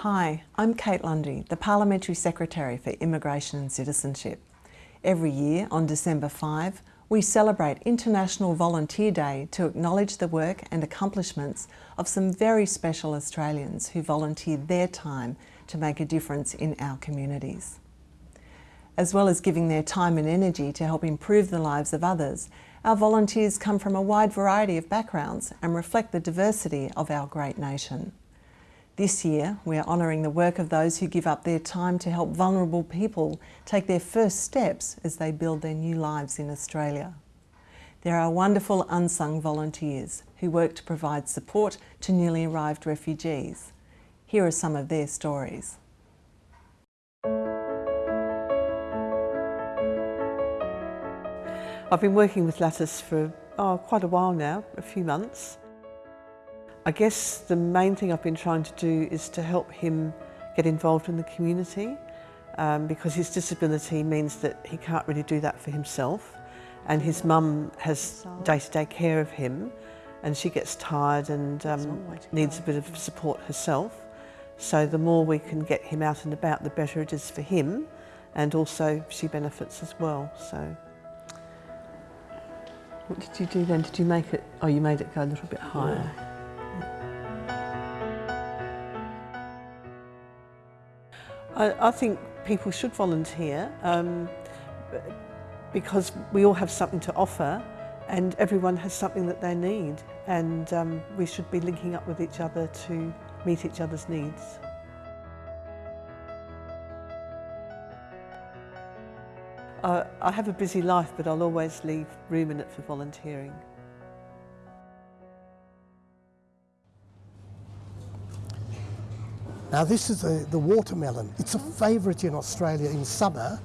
Hi, I'm Kate Lundy, the Parliamentary Secretary for Immigration and Citizenship. Every year on December 5, we celebrate International Volunteer Day to acknowledge the work and accomplishments of some very special Australians who volunteer their time to make a difference in our communities. As well as giving their time and energy to help improve the lives of others, our volunteers come from a wide variety of backgrounds and reflect the diversity of our great nation. This year, we are honouring the work of those who give up their time to help vulnerable people take their first steps as they build their new lives in Australia. There are wonderful unsung volunteers who work to provide support to newly arrived refugees. Here are some of their stories. I've been working with Lattice for oh, quite a while now, a few months. I guess the main thing I've been trying to do is to help him get involved in the community um, because his disability means that he can't really do that for himself and his mum has day-to-day -day care of him and she gets tired and um, needs a bit of support herself. So the more we can get him out and about, the better it is for him and also she benefits as well. So. What did you do then? Did you make it, oh you made it go a little bit higher. I, I think people should volunteer um, because we all have something to offer and everyone has something that they need and um, we should be linking up with each other to meet each other's needs. I have a busy life, but I'll always leave room in it for volunteering. Now this is the, the watermelon. It's a favourite in Australia in summer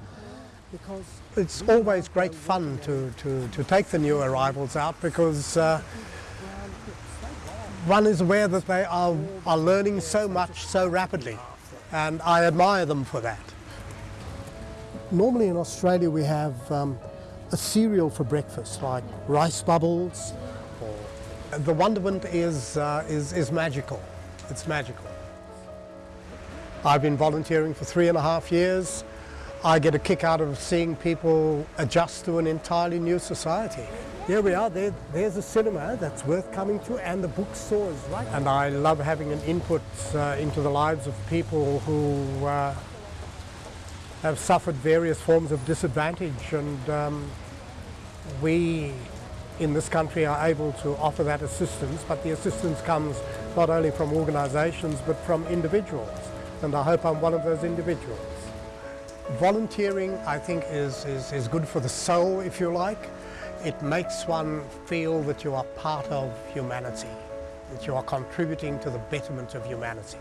because it's always great fun to, to, to take the new arrivals out because uh, one is aware that they are, are learning so much so rapidly and I admire them for that. Normally in Australia we have um, a cereal for breakfast like rice bubbles. Or the wonderment is, uh, is, is magical. It's magical. I've been volunteering for three and a half years. I get a kick out of seeing people adjust to an entirely new society. Here we are, there, there's a cinema that's worth coming to and the bookstores, right? And I love having an input uh, into the lives of people who uh, have suffered various forms of disadvantage and um, we in this country are able to offer that assistance but the assistance comes not only from organisations but from individuals and I hope I'm one of those individuals. Volunteering I think is, is, is good for the soul if you like. It makes one feel that you are part of humanity, that you are contributing to the betterment of humanity.